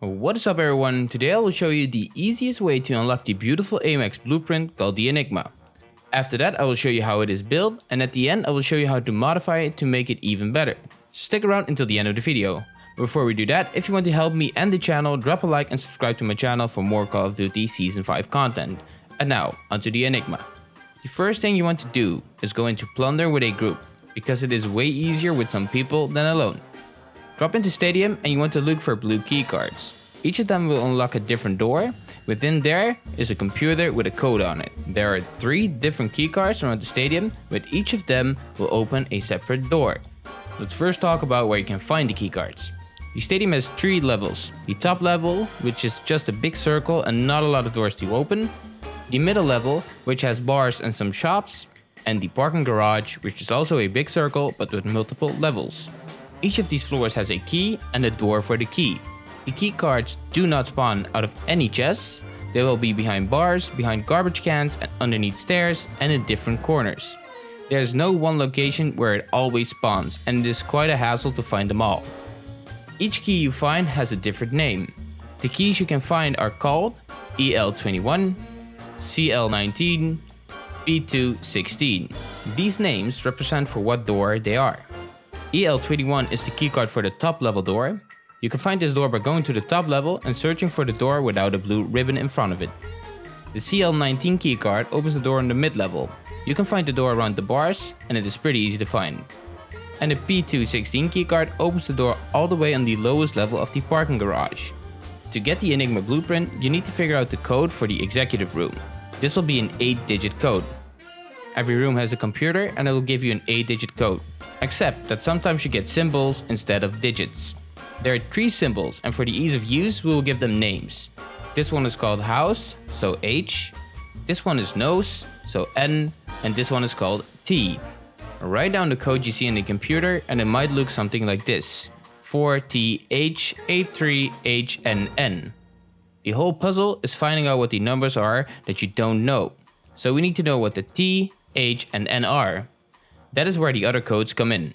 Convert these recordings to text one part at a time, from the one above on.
What is up everyone, today I will show you the easiest way to unlock the beautiful AMAX blueprint called the Enigma. After that I will show you how it is built and at the end I will show you how to modify it to make it even better. Stick around until the end of the video. Before we do that, if you want to help me and the channel, drop a like and subscribe to my channel for more Call of Duty Season 5 content. And now, onto the Enigma. The first thing you want to do is go into Plunder with a group, because it is way easier with some people than alone. Drop into Stadium and you want to look for blue keycards. Each of them will unlock a different door. Within there is a computer with a code on it. There are three different keycards around the stadium, but each of them will open a separate door. Let's first talk about where you can find the keycards. The stadium has three levels. The top level, which is just a big circle and not a lot of doors to open. The middle level, which has bars and some shops. And the parking garage, which is also a big circle but with multiple levels. Each of these floors has a key and a door for the key. The key cards do not spawn out of any chests. They will be behind bars, behind garbage cans, and underneath stairs, and in different corners. There is no one location where it always spawns, and it is quite a hassle to find them all. Each key you find has a different name. The keys you can find are called EL21, CL19, P216. These names represent for what door they are. EL21 is the keycard for the top level door. You can find this door by going to the top level and searching for the door without a blue ribbon in front of it. The CL19 keycard opens the door on the mid level. You can find the door around the bars and it is pretty easy to find. And the P216 keycard opens the door all the way on the lowest level of the parking garage. To get the Enigma blueprint, you need to figure out the code for the executive room. This will be an 8 digit code. Every room has a computer and it will give you an 8 digit code except that sometimes you get symbols instead of digits. There are three symbols and for the ease of use we will give them names. This one is called house, so H. This one is nose, so N. And this one is called T. Write down the code you see in the computer and it might look something like this. 4TH83HNN. The whole puzzle is finding out what the numbers are that you don't know. So we need to know what the T, H and N are. That is where the other codes come in.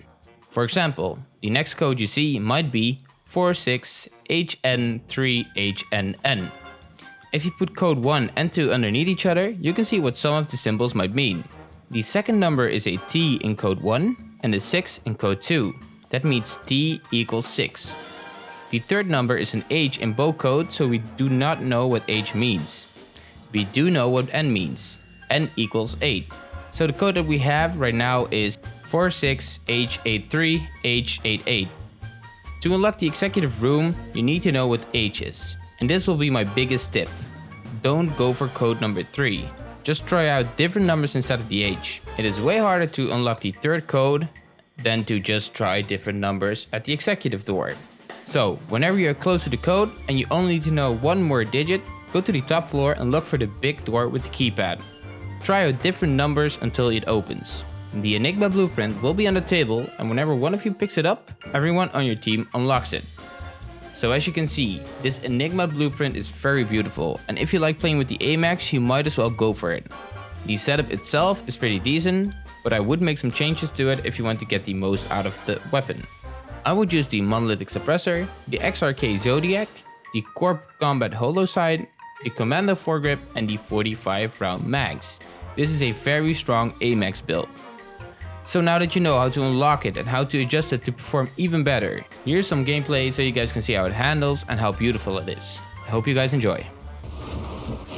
For example, the next code you see might be 46HN3HNN. If you put code 1 and 2 underneath each other, you can see what some of the symbols might mean. The second number is a T in code 1 and a 6 in code 2. That means T equals 6. The third number is an H in both codes, so we do not know what H means. We do know what N means. N equals 8. So the code that we have right now is 46H83H88. To unlock the executive room, you need to know what H is. And this will be my biggest tip. Don't go for code number 3. Just try out different numbers instead of the H. It is way harder to unlock the third code than to just try different numbers at the executive door. So, whenever you're close to the code and you only need to know one more digit, go to the top floor and look for the big door with the keypad. Try out different numbers until it opens. The Enigma blueprint will be on the table and whenever one of you picks it up, everyone on your team unlocks it. So as you can see, this Enigma blueprint is very beautiful and if you like playing with the AMAX, you might as well go for it. The setup itself is pretty decent, but I would make some changes to it if you want to get the most out of the weapon. I would use the Monolithic Suppressor, the XRK Zodiac, the Corp Combat Holo Sight, the Commando foregrip and the 45 round mags. This is a very strong AMAX build. So now that you know how to unlock it and how to adjust it to perform even better, here's some gameplay so you guys can see how it handles and how beautiful it is. I hope you guys enjoy.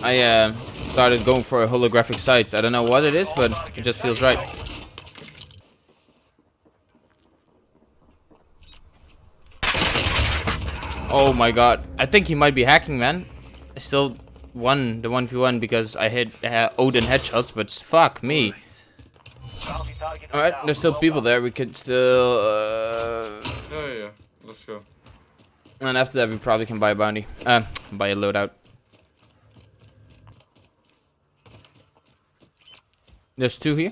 I uh, started going for holographic sights. I don't know what it is, but it just feels right. Oh my god. I think he might be hacking, man. I still won the 1v1 because I hit uh, Odin headshots, but fuck me. Alright, there's still people there. We could still... Uh... Yeah, yeah, yeah. Let's go. And after that, we probably can buy a bounty. Uh, buy a loadout. There's two here.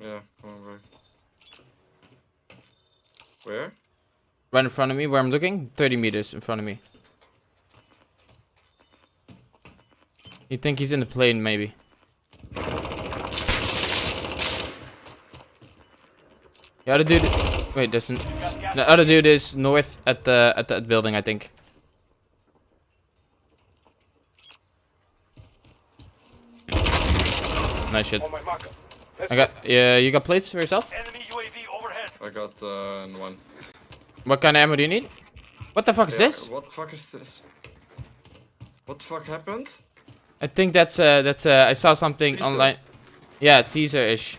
Yeah, come on. Where? Right in front of me, where I'm looking. 30 meters in front of me. You think he's in the plane, maybe. The other dude... Wait, there's an... The other dude is north at the at that building, I think. Nice shit. I got... Yeah, you got plates for yourself? I got uh, one. What kind of ammo do you need? What the fuck is yeah, this? What the fuck is this? What the fuck happened? I think that's uh that's uh I saw something Teaser. online. Yeah, teaser ish.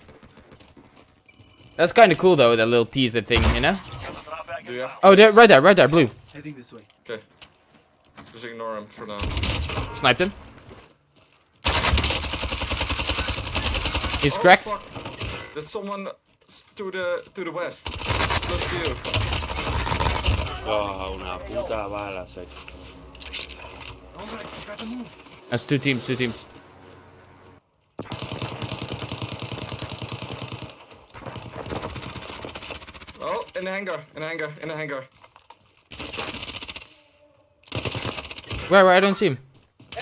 That's kind of cool though, that little teaser thing, you know? Drop you? Oh, there, right there, right there, blue. Heading this way. Okay. Just ignore him for now. Sniped him. He's Oh, cracked. fuck. There's someone to the to the west. Close to you. Oh, una puta bala, se Alright, we gotta move. That's two teams, two teams. Oh, in the hangar, in the hangar, in the hangar. Where, where? I don't see him. Oh,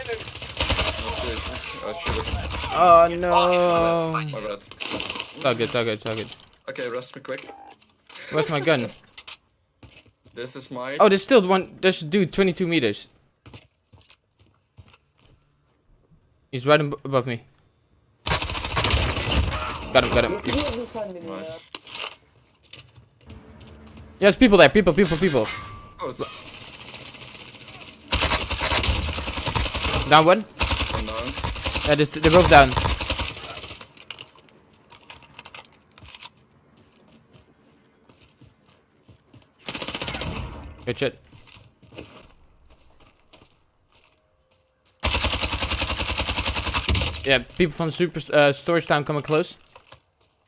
jeez. I should have. Oh no. My bad. It's all good, it's all good, it's all good. Okay, rest me quick. Where's my gun? This is my. Oh, there's still one. There's a dude 22 meters. He's right above me. Got him, got him. Yes, people there. People, people, people. Oh, Down one. Yeah, this, they're both down. Good shit. Yeah, people from Super uh, Storage Town coming close.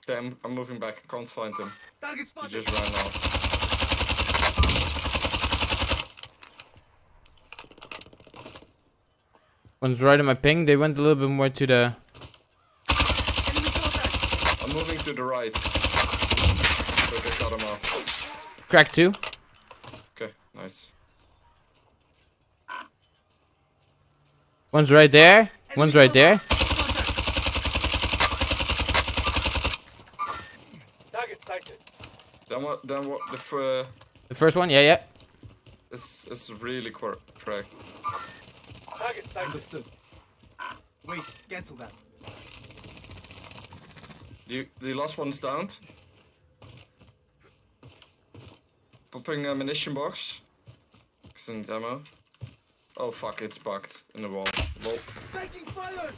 Okay, I'm, I'm moving back. I can't find him. Target He just ran out. One's right on my ping. They went a little bit more to the. I'm moving to the right. So they cut him off. Crack two. Okay, nice. One's right there. One's right there. Target sighted. Then what? The fr- The first one. Yeah, yeah. it's it's really cor- correct. Target sighted. Understood. Wait, cancel that. The the last one's down. Popping ammunition munition box. Excellent demo. Oh fuck! It's bugged in the wall. Lol. Taking fire!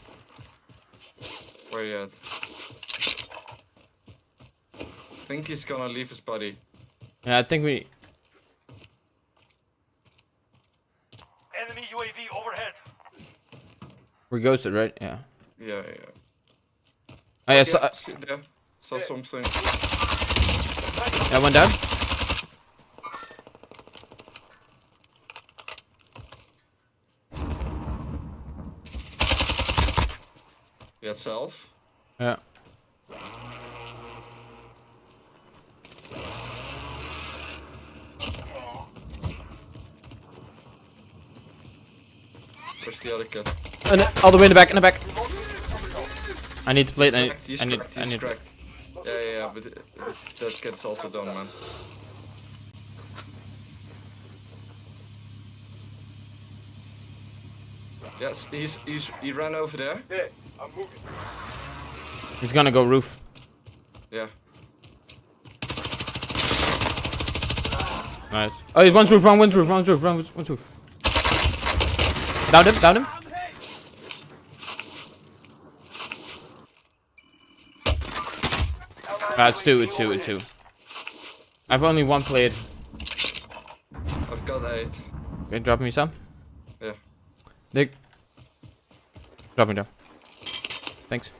Where you at? Think he's gonna leave his body. Yeah, I think we. Enemy UAV overhead. We're ghosted, right? Yeah. Yeah, yeah. Oh yeah, so, uh, see there. Saw something. yeah, one down. Yeah, self. Yeah. Where's the other kid? And uh, all the way in the back, in the back. I need to play it. I need. Cracked, He's I need. cracked. I need. cracked. Yeah, yeah, yeah. But uh, that kid's also done, man. Yes, he's he's he ran over there. There. I'm moving. He's gonna go roof. Yeah. Nice. Oh, he's one's roof, wrong one's roof, one's roof, wrong one's roof. Down him, down him. Ah, it's two, it's two, it's two. I've only one played. I've got eight. Okay, drop me some. Yeah. Dick. Drop me down. Thanks.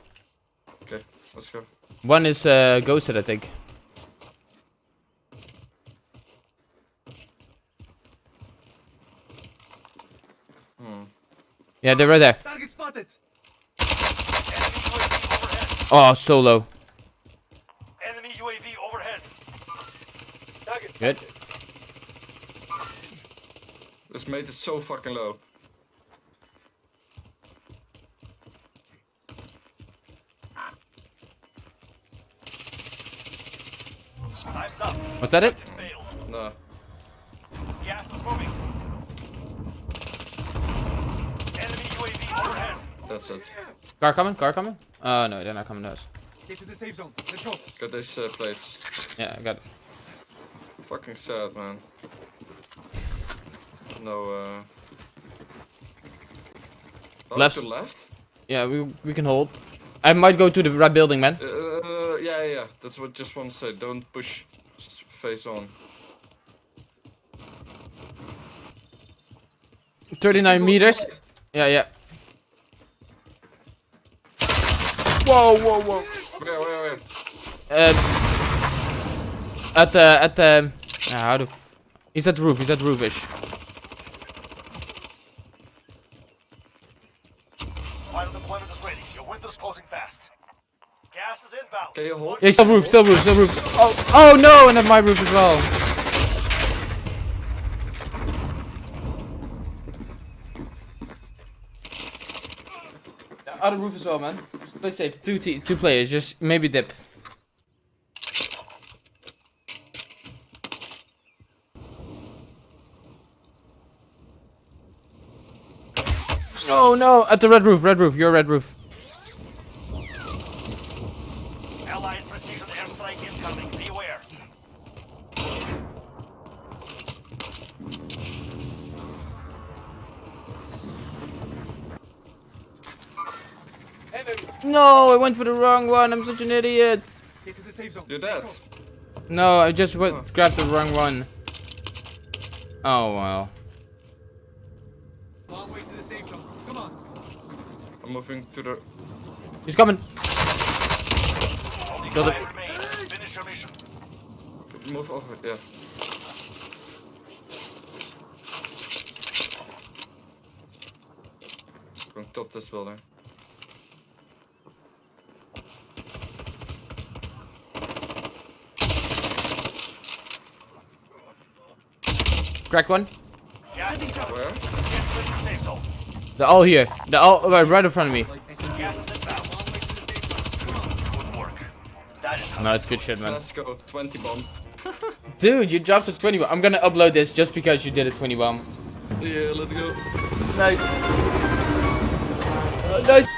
Okay, let's go. One is uh, ghosted, I think. Yeah, they're right there. Target spotted! Enemy UAV overhead. Oh, so low. Enemy UAV overhead. Target Good. sighted. This mate is so fucking low. Time's up. Was that it? Failed. No. Gas is moving. Enemy UAV overhead. That's it. Car coming, car coming. Uh, no, they're not coming to us. Get to the safe zone. Let's go. Got these uh, plates. Yeah, I got it. Fucking sad, man. No, uh... Oh, Left. To left? Yeah, we we can hold. I might go to the right building, man. Uh, yeah, yeah, yeah. That's what I just want to say. Don't push face on. 39 meters. Yeah, yeah. Whoa, whoa, whoa. Where, where, where? Um, at the at the uh, how the f he's at roof. He's at the roofish. Final deployment is ready. Your window's closing fast. Gas is inbound. Can you hold? Yeah, still roof, still roof, still roof. Oh, oh no, and at my roof as well. Other roof as well, man. Play safe. Two te two players. Just maybe dip. Oh no! At the red roof, red roof. Your red roof. No, I went for the wrong one. I'm such an idiot. Get to the safe zone. You're Let's dead. No, I just went, grabbed the wrong one. Oh well. Long way to the safe zone. Come on. I'm moving to the... He's coming. Only Kill it. five. Finish your mission. Move over, yeah. Going top this building. Cracked one. Gas is. Where? The safe zone. They're all here. They're all right, right in front of me. Gas is inbound. Long way to the safe zone. Come on. Good work. That is how No, it's good shit, man. Let's go. 20 bomb. Dude, you dropped a 20 bomb. I'm gonna upload this just because you did a 20 bomb. Yeah, let's go. Nice. Uh, nice.